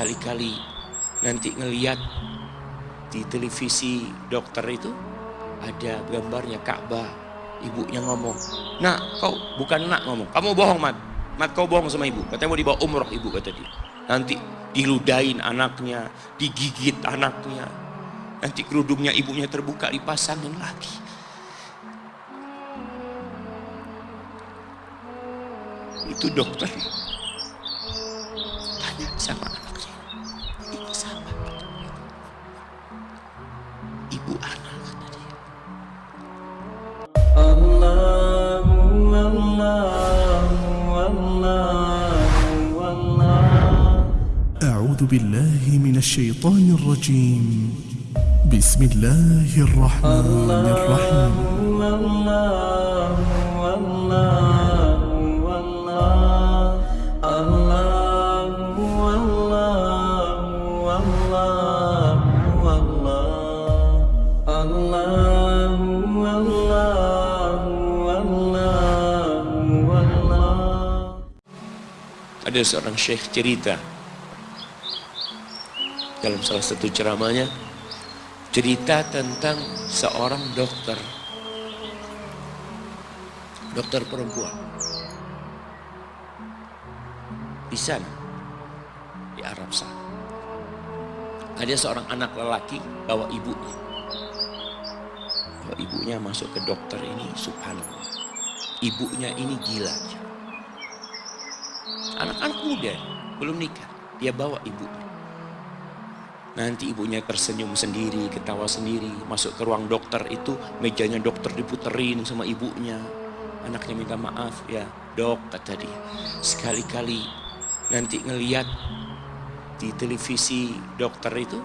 sekali-kali nanti ngeliat di televisi dokter itu ada gambarnya Ka'bah ibunya ngomong nak kau bukan nak ngomong kamu bohong mat. Mat kau bohong sama ibu. Katanya mau dibawa umroh ibu kata dia. Nanti diludain anaknya digigit anaknya. Nanti kerudungnya ibunya terbuka dipasangin lagi. Itu dokter. Tanya sama أعوذ بالله من الشيطان الرجيم. بسم الله الرحمن الرحيم. الله الله الله Ada seorang syekh cerita. Dalam salah satu ceramahnya cerita tentang seorang dokter. Dokter perempuan. Di sana di Arab sana ada seorang anak lelaki bawa ibunya bawa ibunya masuk ke dokter ini subhanallah ibunya ini gila anak-anak muda belum nikah dia bawa ibunya Nanti ibunya tersenyum sendiri, ketawa sendiri, masuk ke ruang dokter itu mejanya dokter diputerin sama ibunya. Anaknya minta maaf ya, dok kata dia. Sekali-kali nanti ngeliat di televisi dokter itu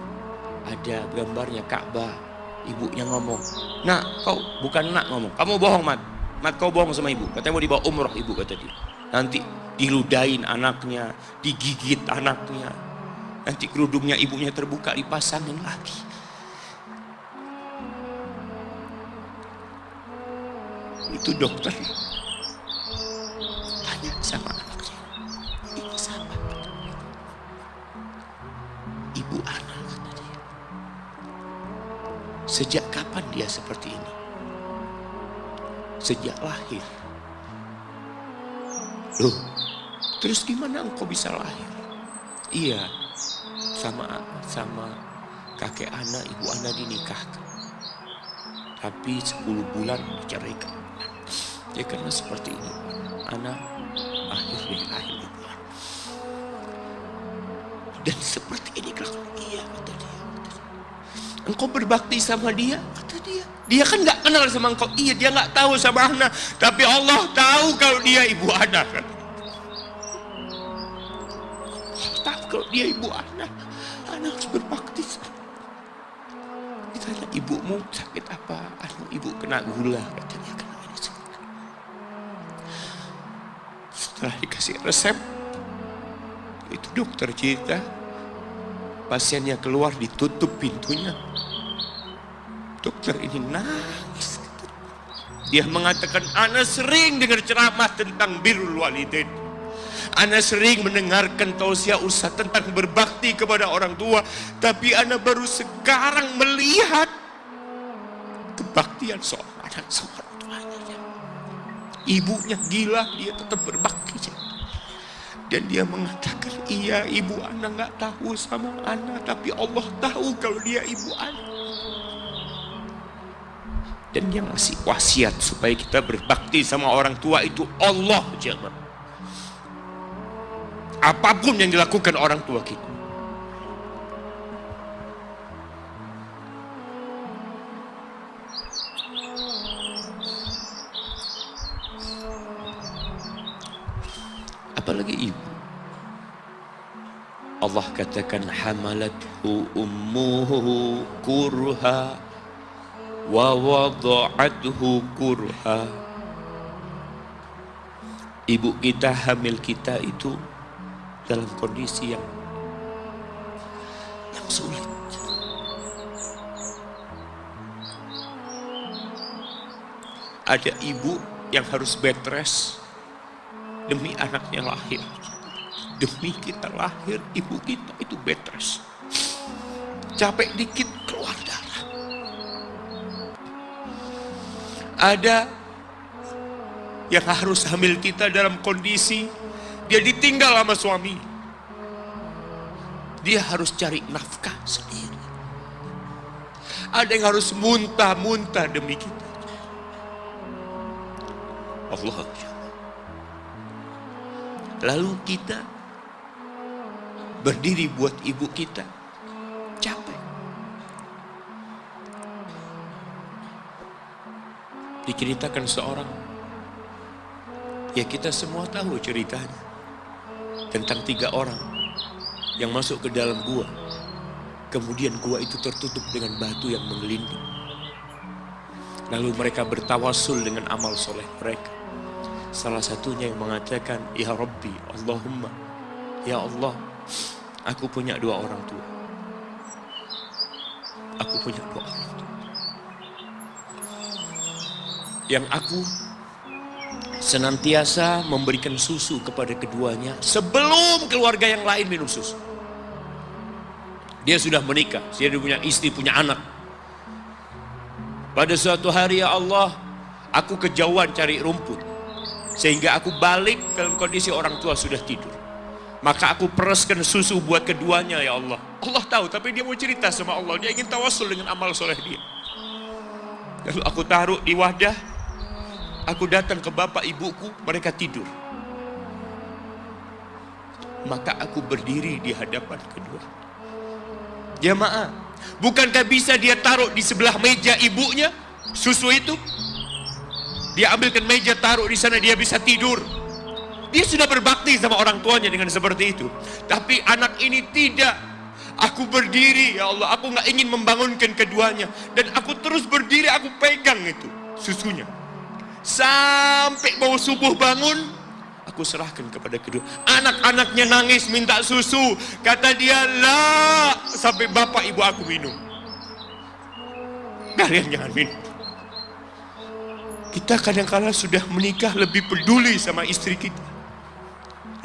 ada gambarnya Ka'bah. Ibunya ngomong, nak kau bukan nak ngomong, kamu bohong mat. Mat kau bohong sama ibu, katanya mau dibawa umroh ibu kata dia. Nanti diludain anaknya, digigit anaknya, Nanti kerudungnya ibunya terbuka dipasangin lagi. Itu dokter. Sejak kapan dia seperti ini? Sejak lahir. Loh, terus gimana engkau bisa lahir? Iya, sama sama kakek anak ibu anak dinikahkan tapi 10 bulan diceraikan ya karena seperti ini anak akhir deh lahir dan seperti ini kelakuan iya dia engkau berbakti sama dia? Kata dia. Dia kan nggak kenal sama engkau. Iya dia nggak tahu sama anak tapi Allah tahu kalau dia ibu anak kata tahu kalau dia ibu anak anak harus berbakti ditanya ibumu sakit apa? Anu ibu kena gula katanya kena ini setelah dikasih resep itu dokter cerita pasiennya keluar ditutup pintunya dokter ini nangis dia mengatakan anak sering dengar ceramah tentang birrul walidain Ana sering mendengarkan tausiah Ustaz tentang berbakti kepada orang tua, tapi Ana baru sekarang melihat kebaktian seorang anak sama orang tuanya. Ibunya gila, dia tetap berbakti. Dan dia mengatakan, iya ibu Ana nggak tahu sama Ana, tapi Allah tahu kalau dia ibu Ana. Dan yang ngasih wasiat supaya kita berbakti sama orang tua itu Allah jemaah apa pun yang dilakukan orang tua kita. Apalagi ibu. Allah katakan hamalathu ummuhu kurha wa wada'athu kurha. Ibu kita hamil kita itu dalam kondisi yang yang sulit. Ada ibu yang harus bed rest demi anaknya lahir. Demi kita lahir, ibu kita itu betres. Capek dikit, keluar darah. Ada yang harus hamil kita dalam kondisi dia ditinggal sama suami. Dia harus cari nafkah sendiri. Ada yang harus muntah-muntah demi kita. Allah Lalu kita berdiri buat ibu kita. Capek. Diceritakan seorang. Ya kita semua tahu ceritanya. Tentang tiga orang yang masuk ke dalam gua. Kemudian gua itu tertutup dengan batu yang menggelinding. Lalu mereka bertawasul dengan amal soleh mereka. Salah satunya yang mengatakan, Ya Rabbi, Allahumma, Ya Allah, aku punya dua orang tua. Aku punya dua orang tua. Yang aku senantiasa memberikan susu kepada keduanya sebelum keluarga yang lain minum susu. Dia sudah menikah, dia punya istri, punya anak. Pada suatu hari ya Allah, aku kejauhan cari rumput. Sehingga aku balik dalam kondisi orang tua sudah tidur. Maka aku pereskan susu buat keduanya ya Allah. Allah tahu, tapi dia mau cerita sama Allah. Dia ingin tawasul dengan amal soleh dia. Lalu aku taruh di wadah. Aku datang ke bapak ibuku, mereka tidur. Maka aku berdiri di hadapan kedua. Jamaah, bukankah bisa dia taruh di sebelah meja ibunya susu itu? Dia ambilkan meja taruh di sana dia bisa tidur. Dia sudah berbakti sama orang tuanya dengan seperti itu. Tapi anak ini tidak. Aku berdiri ya Allah, aku nggak ingin membangunkan keduanya dan aku terus berdiri, aku pegang itu susunya. Sampai mau subuh bangun, aku serahkan kepada kedua. Anak-anaknya nangis minta susu. Kata dia, lah sampai bapak ibu aku minum. Kalian jangan minum. Kita kadang-kala sudah menikah lebih peduli sama istri kita.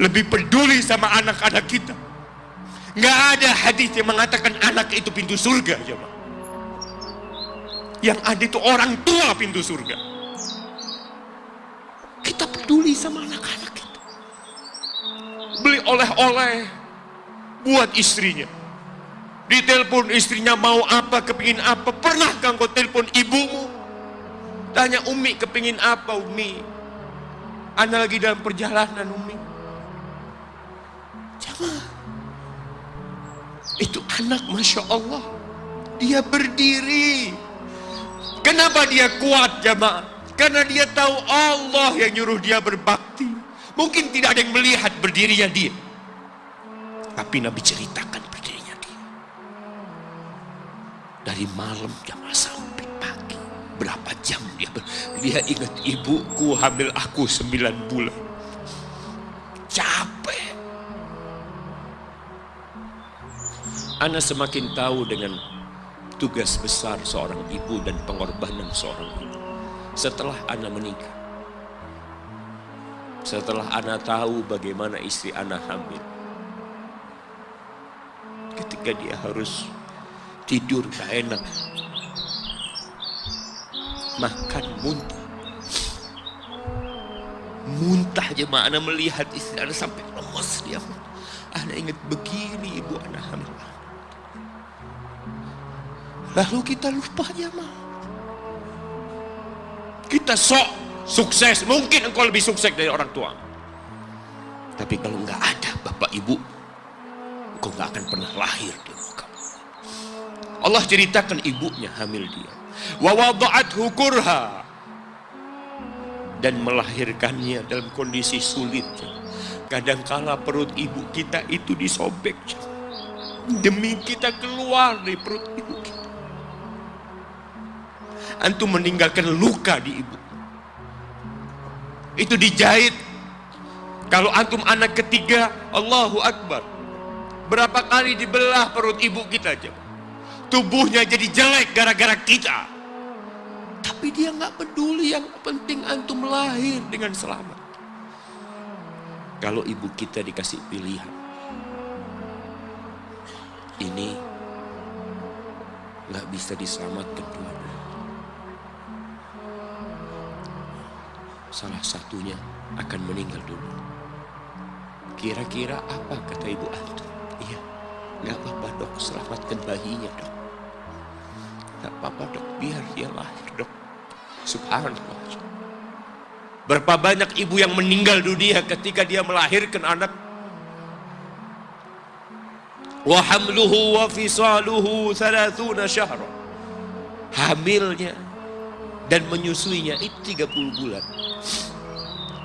Lebih peduli sama anak-anak kita. Nggak ada hadis yang mengatakan anak itu pintu surga. Jemaah. Yang ada itu orang tua pintu surga. Kita peduli sama anak-anak kita. Beli oleh-oleh buat istrinya. Ditelepon istrinya mau apa, kepingin apa. Pernahkah engkau telepon ibumu? Tanya Umi kepingin apa Umi? Anda lagi dalam perjalanan Umi. Itu anak Masya Allah. Dia berdiri. Kenapa dia kuat jamaah? Karena dia tahu Allah yang nyuruh dia berbakti. Mungkin tidak ada yang melihat berdirinya dia. Tapi Nabi ceritakan berdirinya dia. Dari malam jamaah sampai pagi. Berapa jam dia ber- Dia ingat ibuku hamil aku sembilan bulan. Ana semakin tahu dengan tugas besar seorang ibu dan pengorbanan seorang ibu. Setelah Ana menikah. Setelah Ana tahu bagaimana istri Ana hamil. Ketika dia harus tidur gak enak. Makan muntah. Muntah aja mah Ana melihat istri Ana sampai lemas dia. Ana ingat begini ibu Ana hamil. Lalu kita lupa jamaah. Kita sok sukses. Mungkin engkau lebih sukses dari orang tua. Tapi kalau nggak ada bapak ibu, engkau nggak akan pernah lahir di muka. Allah ceritakan ibunya hamil dia. Wa wada'athu kurha. Dan melahirkannya dalam kondisi sulit. Kadangkala perut ibu kita itu disobek. Demi kita keluar dari perut ibu antum meninggalkan luka di ibu. Itu dijahit. Kalau antum anak ketiga, Allahu Akbar. Berapa kali dibelah perut ibu kita aja. Tubuhnya jadi jelek gara-gara kita. Tapi dia nggak peduli yang penting antum lahir dengan selamat. Kalau ibu kita dikasih pilihan. Ini nggak bisa diselamatkan dua-dua. Salah satunya akan meninggal dulu. Kira-kira apa kata ibu antum? Iya, nggak apa-apa dok, selamatkan bayinya dok. Nggak apa-apa dok, biar dia lahir dok. Subhanallah. Berapa banyak ibu yang meninggal dunia ketika dia melahirkan anak. Wa hamluhu wa fisaluhu syahra. Hamilnya dan menyusuinya itu 30 bulan.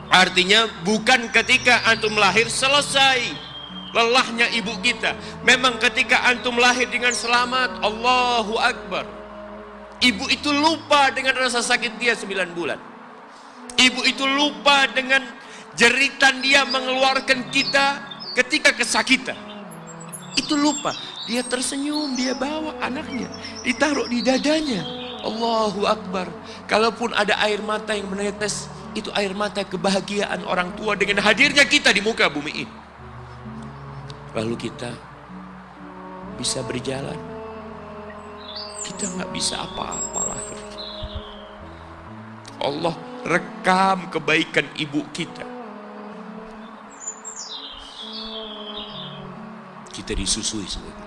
Artinya bukan ketika antum lahir selesai lelahnya ibu kita. Memang ketika antum lahir dengan selamat, Allahu Akbar. Ibu itu lupa dengan rasa sakit dia 9 bulan. Ibu itu lupa dengan jeritan dia mengeluarkan kita ketika kesakitan. Itu lupa. Dia tersenyum, dia bawa anaknya. Ditaruh di dadanya. Allahu Akbar. Kalaupun ada air mata yang menetes, itu air mata kebahagiaan orang tua dengan hadirnya kita di muka bumi ini. Lalu kita bisa berjalan. Kita nggak bisa apa-apa lahir. Allah rekam kebaikan ibu kita. Kita disusui sebagai.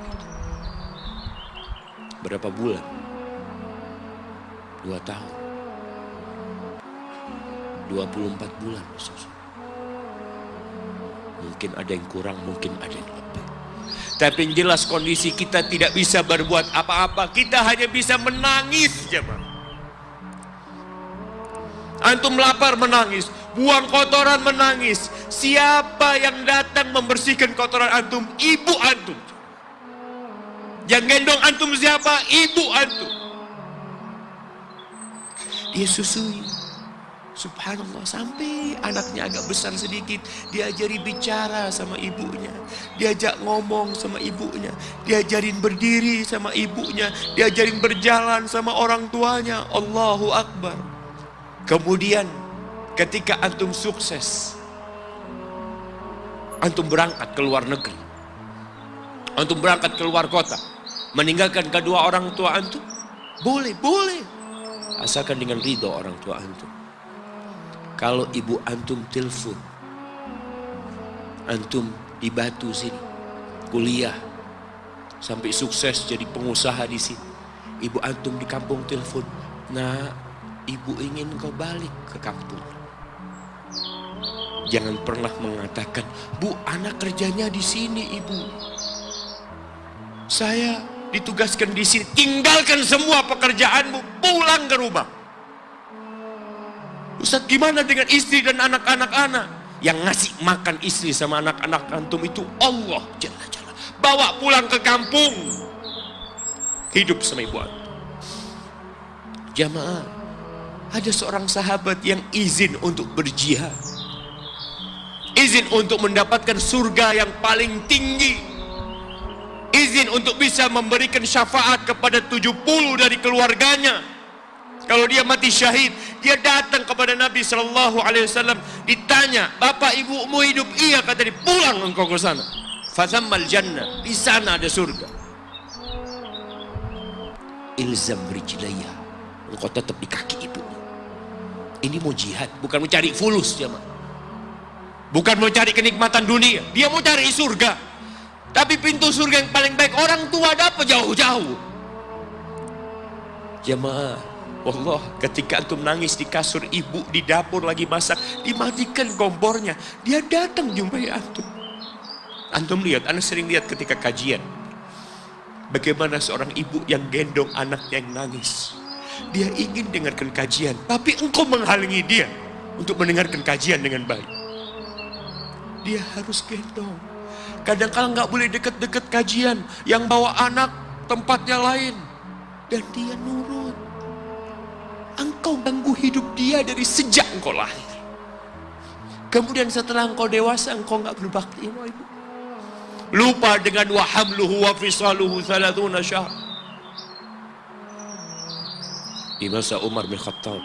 Berapa bulan? Dua tahun. 24 bulan disusui. Mungkin ada yang kurang, mungkin ada yang lebih. Tapi yang jelas kondisi kita tidak bisa berbuat apa-apa. Kita hanya bisa menangis jemaah. Antum lapar menangis, buang kotoran menangis. Siapa yang datang membersihkan kotoran antum? Ibu antum. Yang gendong antum siapa? Ibu antum. Dia susui. Subhanallah sampai anaknya agak besar sedikit diajari bicara sama ibunya diajak ngomong sama ibunya diajarin berdiri sama ibunya diajarin berjalan sama orang tuanya Allahu Akbar Kemudian ketika antum sukses, antum berangkat ke luar negeri, antum berangkat ke luar kota, meninggalkan kedua orang tua antum, boleh, boleh. Asalkan dengan ridho orang tua antum. Kalau ibu antum telepon, antum di Batu sini, kuliah, sampai sukses jadi pengusaha di sini. Ibu antum di kampung telepon, nah ibu ingin kau balik ke kampung. Jangan pernah mengatakan, Bu, anak kerjanya di sini, Ibu. Saya ditugaskan di sini. Tinggalkan semua pekerjaanmu, pulang ke rumah. Ustaz, gimana dengan istri dan anak-anak anak? Yang ngasih makan istri sama anak-anak antum itu Allah Jalla. Bawa pulang ke kampung. Hidup sama ibu. Jamaah, ada seorang sahabat yang izin untuk berjihad. Izin untuk mendapatkan surga yang paling tinggi. Izin untuk bisa memberikan syafaat kepada 70 dari keluarganya. Kalau dia mati syahid, dia datang kepada Nabi Shallallahu Alaihi Wasallam ditanya, bapak ibumu hidup iya kata dia pulang engkau ke sana. Fazamal jannah di sana ada surga. Ilzam rijlaya, engkau tetap di kaki ibu. Ini mau jihad, bukan mau cari fulus jemaah. Bukan mau cari kenikmatan dunia, dia mau cari surga. Tapi pintu surga yang paling baik orang tua dapat jauh-jauh. Jemaah, Allah ketika antum nangis di kasur ibu di dapur lagi masak, dimatikan kompornya. Dia datang jumpai antum. Antum lihat, anda sering lihat ketika kajian. Bagaimana seorang ibu yang gendong anaknya yang nangis. Dia ingin dengarkan kajian, tapi engkau menghalangi dia untuk mendengarkan kajian dengan baik. Dia harus gendong. Kadang-kadang nggak boleh deket-deket kajian, yang bawa anak tempatnya lain, dan dia nurut. Engkau ganggu hidup dia dari sejak engkau lahir. Kemudian setelah engkau dewasa, engkau nggak berbakti sama ibu. Lupa dengan wahamluhu wa fisaluhu thalathuna syahr. Di masa Umar bin Khattab.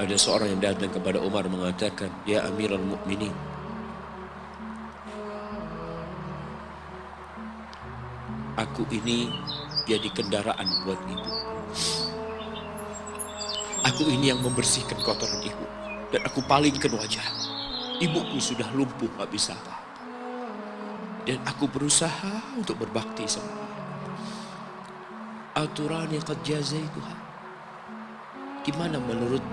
Ada seorang yang datang kepada Umar mengatakan, Ya Amirul Mukminin, aku ini jadi kendaraan buat ibu. Aku ini yang membersihkan kotoran ibu. Dan aku palingkan wajah. Ibuku sudah lumpuh, gak bisa apa Dan aku berusaha untuk berbakti sama. Aturan yang kejazai Tuhan. Gimana menurut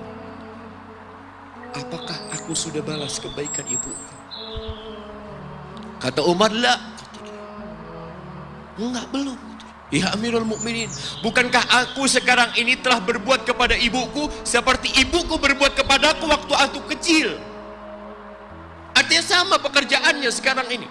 Apakah aku sudah balas kebaikan ibu? Kata Umar, lah. Enggak, belum. Ya Amirul Mukminin, bukankah aku sekarang ini telah berbuat kepada ibuku seperti ibuku berbuat kepadaku waktu aku kecil? Artinya sama pekerjaannya sekarang ini.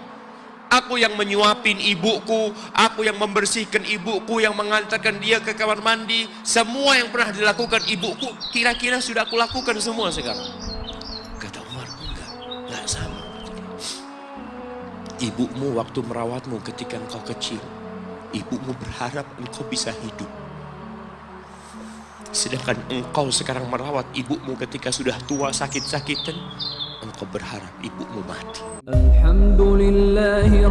Aku yang menyuapin ibuku, aku yang membersihkan ibuku, yang mengantarkan dia ke kamar mandi, semua yang pernah dilakukan ibuku, kira-kira sudah aku lakukan semua sekarang. Kata Umar, enggak, enggak sama. Ibumu waktu merawatmu ketika engkau kecil, ibumu berharap engkau bisa hidup. Sedangkan engkau sekarang merawat ibumu ketika sudah tua sakit-sakitan, engkau berharap ibumu mati. Alhamdulillahi